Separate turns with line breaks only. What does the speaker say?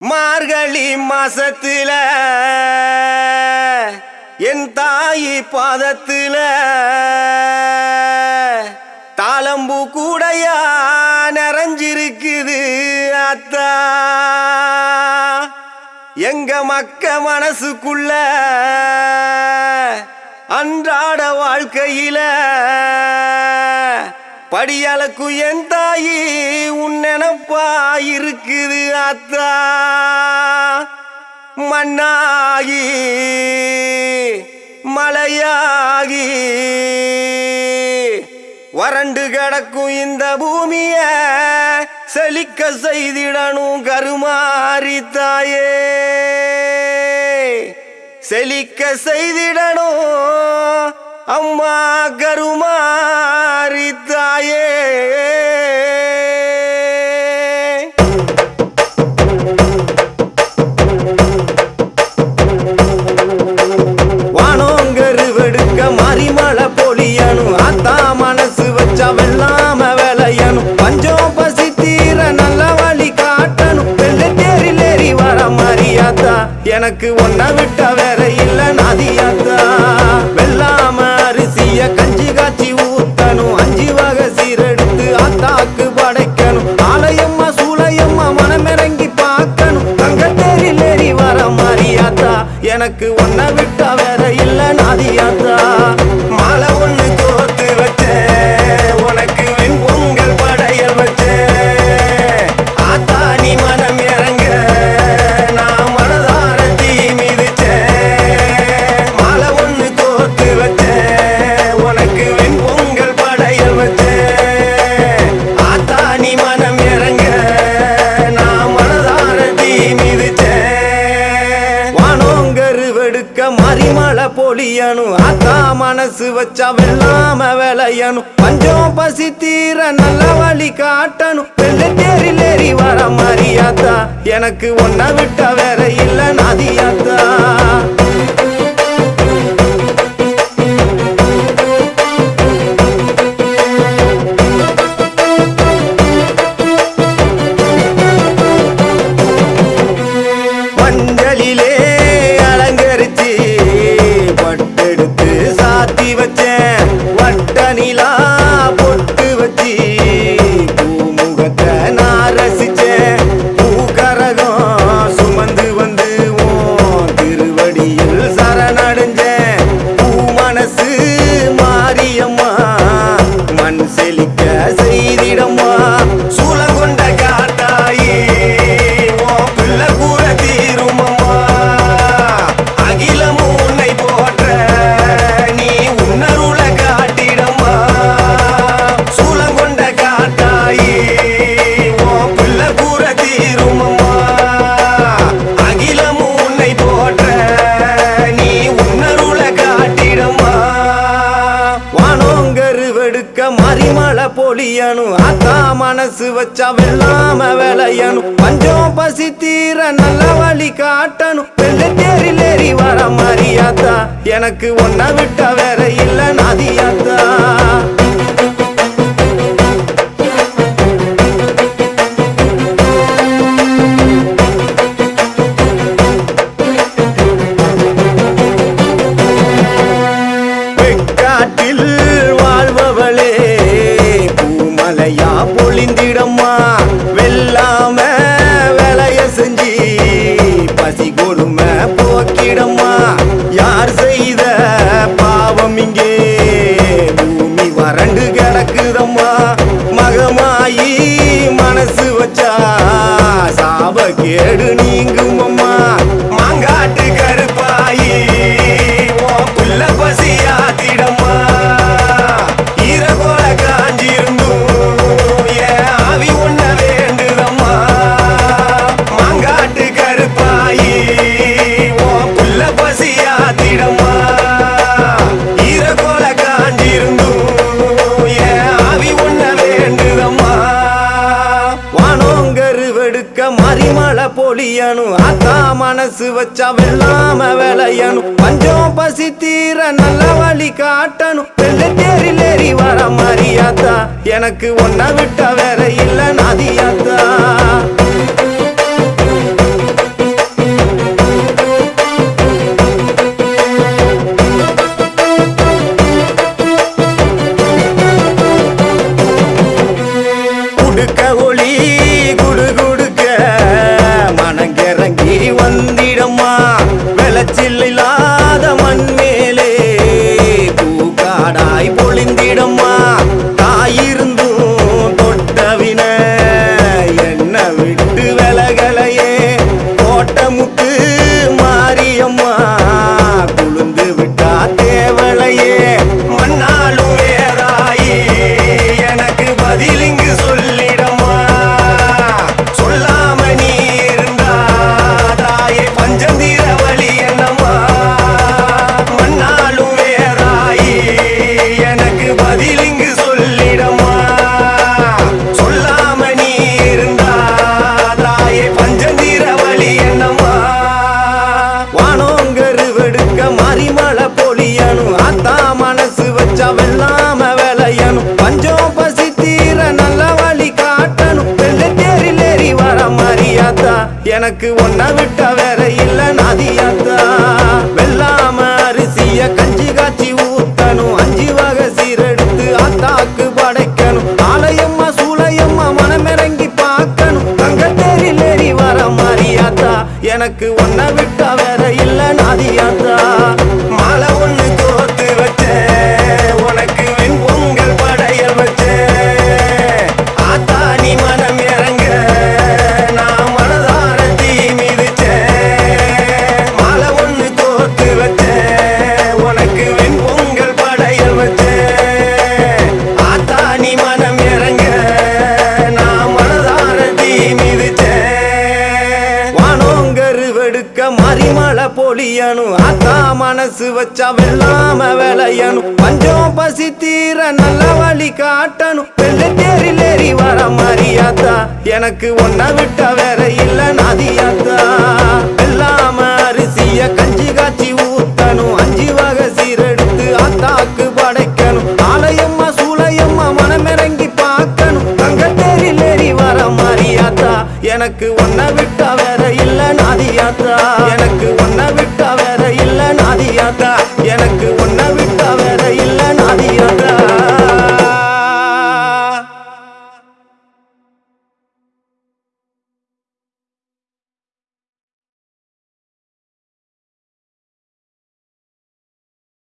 மார்கழி மாசத்துல என் தாயி பாதத்துல தாளம்பூ கூடையா நிறைஞ்சிருக்குது அத்தா. எங்க மக்க மனசுக்குள்ள அன்றாட வாழ்க்கையில படியளக்கு என் தாயி உன் நினப்பா இருக்குது அத்தா மண்ணாகி மலையாகி. வறண்டு கிடக்கும் இந்த பூமிய செழிக்க செய்திடணும் கருமாறி தாயே. செழிக்க செய்திடணும் அம்மா கருமாறி தாயே. எனக்கு ஒன்ன விட்ட வேற இல்ல நாதியாத்தா வெள்ளாம அரிசிய கஞ்சி காய்ச்சி ஊத்தணும். அஞ்சு வகை சீரெடுத்து ஆத்தாக்கு படைக்கணும். ஆலயம்மா சூளையம்மா மனமிறங்கி பார்க்கணும். தங்கத்தேரில் ஏறி வர மாரியாத்தா எனக்கு ஒன்ன பொழியணும் ஆத்தா மனசு வச்சா வெள்ளாம விளையணும் பஞ்சம் பசி தீர நல்ல வழி காட்டணும். வெள்ளை தேரில் ஏறி வர மாரியாத்தா எனக்கு ஒன்ன விட்ட வேற இல்ல நாதியாத்தா விளையணும். ஆத்தா மனசு வச்சா வெள்ளாம விளையணும். பஞ்சம் பசி தீர நல்ல வழி காட்டணும். வெள்ளை தேரில் ஏறி வர மாரியாத்தா எனக்கு ஒன்ன விட்டா வேற இல்ல நாதியாத்தா. பூமலையா பொழிந்திடம்மா? வெல்லாம வேலைய செஞ்சு பசி கொடுமை போக்கிடம்மா. யார் செய்த பாவம் இங்கே? பூமி வறண்டு கிடக்குதம்மா. மகமாயி மனசு வச்சா சாப கேடு பொழியணும் ஆத்தா மனசு வச்சா வெள்ளாம விளையணும். பஞ்சம் பசி தீர நல்ல வழி காட்டணும். வெள்ளை தேரில் ஏறி வர மாரியாத்தா எனக்கு ஒன்ன விட்ட வேற வெள்ளாம விளையணும். பஞ்சம் பசி தீர நல்ல வழி காட்டணும். வெள்ளத்தேரில் ஏறி வர மரியாதா? எனக்கு ஒன்ன விட்டா மனசு வச்சா வெள்ளாம விளையணும் பஞ்சம் பசி தீர நல்ல வழி காட்டணும். வெள்ள தேரில் ஏறி வர மரியாதா எனக்கு ஒன்ன விட்ட வேற இல்ல நாதியாத்தா. வெள்ளாம அரிசிய கஞ்சி காய்ச்சி ஊத்தணும். அஞ்சு வகை சீரெடுத்து ஆத்தா saber